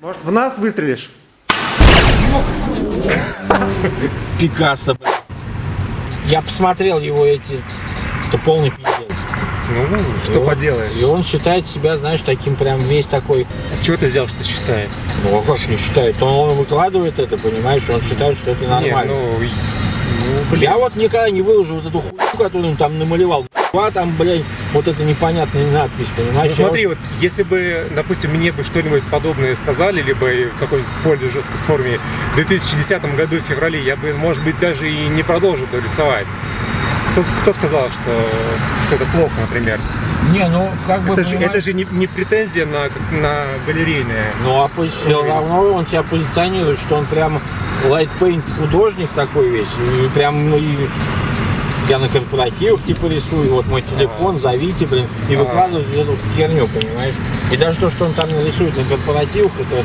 Может, в нас выстрелишь? Пикассо, блядь. Я посмотрел его эти... Это полный пиздец. Ну, И что он- поделаешь. И он считает себя, знаешь, таким прям весь такой... С чего ты взял, что считает? Ну, а как не считает? Он, он выкладывает это, понимаешь? Он считает, что это нормально. Не, ну, и- ну, блин. Я вот никогда не выложу вот эту хуйню, которую он там намалевал. А там, блядь, вот эта непонятная надпись, понимаешь? Ну, смотри, вот если бы, допустим, мне бы что-нибудь подобное сказали, либо в какой-нибудь более жесткой форме в 2010 году в феврале, я бы, может быть, даже и не продолжил бы рисовать. Кто, кто сказал, что, что это плохо, например? Не, ну, как бы, Это же, это же не, не претензия на, на галерейное. Ну, а все равно он себя позиционирует, что он прям лайтпейнт художник такой весь. И прям, ну, и я на корпоративах типа рисую, вот мой телефон, зовите, блин, и выкладывают вот эту херню, понимаешь? И даже то, что он там нарисует на корпоративах, это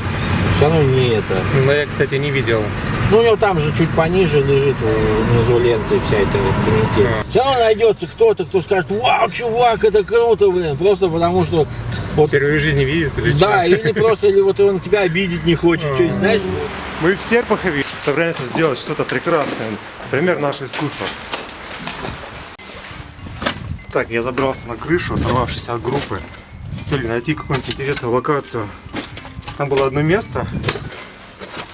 все равно не это. Но я, кстати, не видел. Ну, у него там же чуть пониже лежит э, внизу ленты вся эта комитет. Все равно найдется кто-то, кто скажет, вау, чувак, это круто, блин, просто потому что вот Впервые в жизни видит или да, чё? или просто, или вот он тебя обидеть не хочет, что знаешь? Мы в Серпухове собираемся сделать что-то прекрасное. Например, наше искусство. Так, я забрался на крышу, оторвавшись от группы, с целью найти какую-нибудь интересную локацию. Там было одно место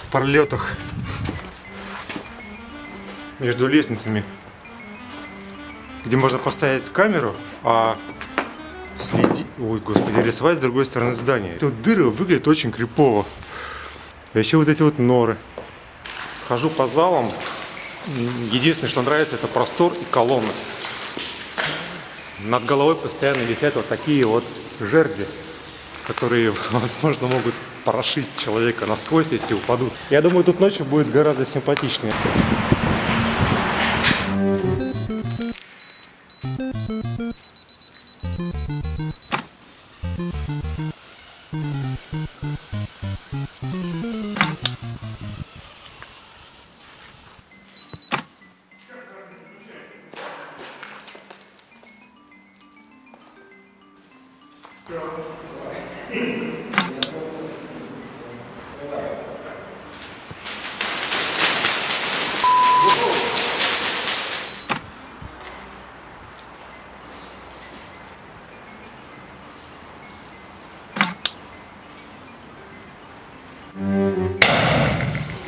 в пролетах между лестницами, где можно поставить камеру, а следи... Ой, господи, рисовать с другой стороны здания. Тут дыры выглядят очень крипово. А еще вот эти вот норы. Хожу по залам. Единственное, что нравится, это простор и колонны. Над головой постоянно висят вот такие вот жерди, которые, возможно, могут прошить человека насквозь, если упадут. Я думаю, тут ночью будет гораздо симпатичнее.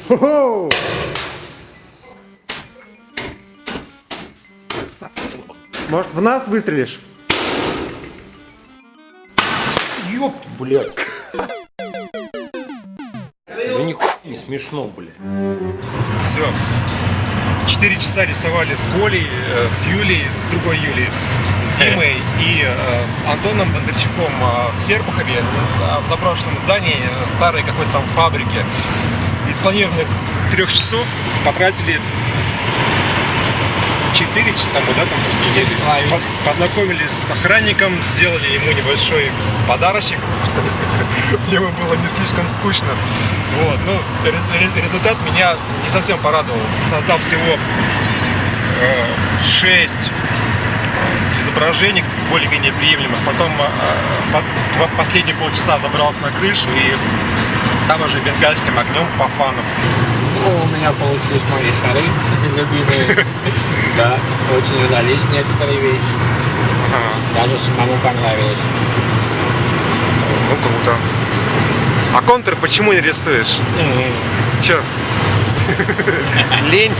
Хо-хо! Может, в нас выстрелишь? Ёп, блядь. Да нихуя не смешно, блядь. Все. Четыре часа рисовали с Колей, э, с Юлей, с другой Юлей, с Димой и э, с Антоном Бондарчуком э, в Серпухове, э, в заброшенном здании э, старой какой-то там фабрики. Из планированных трех часов потратили 4 часа мы, да, там половиной. По- Познакомились с охранником, сделали ему небольшой подарочек, чтобы ему было не слишком скучно. Вот, ну, рез- рез- результат меня не совсем порадовал. Создав всего 6 изображений более-менее приемлемых. Потом э, последние полчаса забрался на крышу и там уже бенгальским огнем по фану. Ну, у меня получились мои шары любимые. Да, очень удались некоторые вещи. Даже самому понравилось. ну круто. А контур почему не рисуешь? Че? Лень?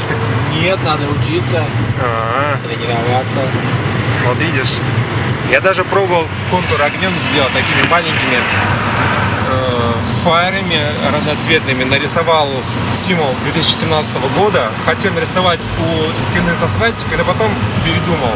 Нет, надо учиться, А, тренироваться. вот видишь. Я даже пробовал контур огнем сделать такими маленькими фаерами разноцветными. Нарисовал символ 2017 года. Хотел нарисовать у стены со свастикой, но потом передумал.